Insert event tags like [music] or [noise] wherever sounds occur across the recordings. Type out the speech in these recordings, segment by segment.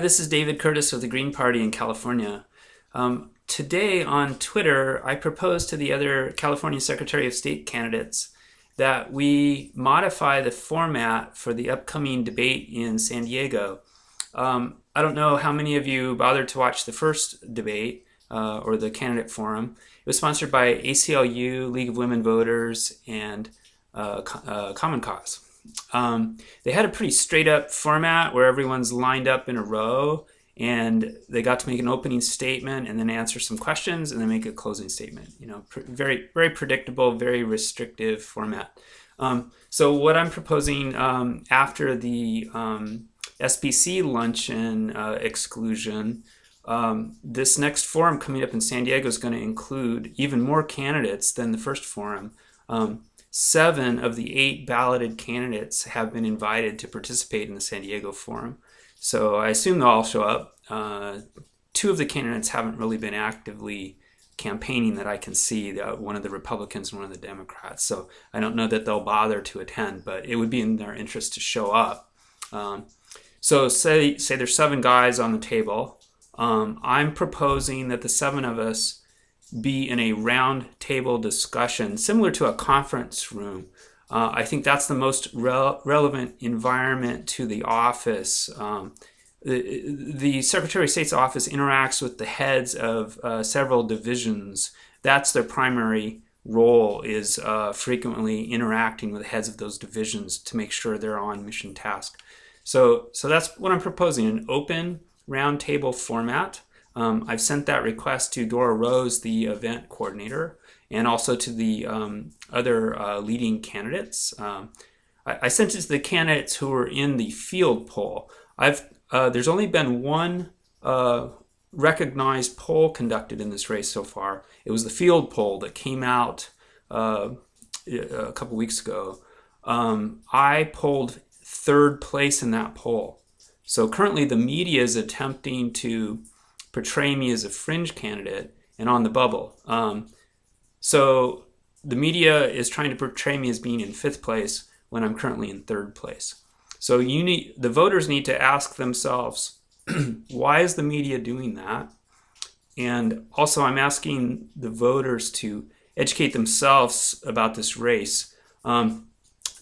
This is David Curtis of the Green Party in California. Um, today on Twitter, I proposed to the other California Secretary of State candidates that we modify the format for the upcoming debate in San Diego. Um, I don't know how many of you bothered to watch the first debate uh, or the candidate forum. It was sponsored by ACLU, League of Women Voters, and uh, uh, Common Cause. Um, they had a pretty straight up format where everyone's lined up in a row and they got to make an opening statement and then answer some questions and then make a closing statement. You know, very, very predictable, very restrictive format. Um, so what I'm proposing um, after the um, SBC luncheon uh, exclusion, um, this next forum coming up in San Diego is going to include even more candidates than the first forum. Um, seven of the eight balloted candidates have been invited to participate in the San Diego Forum. So I assume they'll all show up. Uh, two of the candidates haven't really been actively campaigning that I can see, uh, one of the Republicans and one of the Democrats. So I don't know that they'll bother to attend, but it would be in their interest to show up. Um, so say, say there's seven guys on the table. Um, I'm proposing that the seven of us be in a round table discussion, similar to a conference room. Uh, I think that's the most re relevant environment to the office. Um, the, the, Secretary of State's office interacts with the heads of uh, several divisions. That's their primary role is uh, frequently interacting with the heads of those divisions to make sure they're on mission task. So, so that's what I'm proposing, an open roundtable format. Um, I've sent that request to Dora Rose, the event coordinator, and also to the um, other uh, leading candidates. Um, I, I, sent it to the candidates who were in the field poll. I've uh, there's only been one uh, recognized poll conducted in this race so far. It was the field poll that came out uh, a couple weeks ago. Um, I polled third place in that poll. So currently the media is attempting to portray me as a fringe candidate and on the bubble. Um, so the media is trying to portray me as being in fifth place when I'm currently in third place. So you need the voters need to ask themselves, [clears throat] why is the media doing that? And also I'm asking the voters to educate themselves about this race. Um,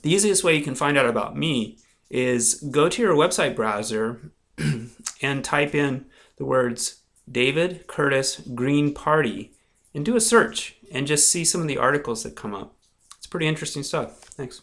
the easiest way you can find out about me is go to your website browser [clears throat] and type in the words David Curtis Green Party and do a search and just see some of the articles that come up. It's pretty interesting stuff. Thanks.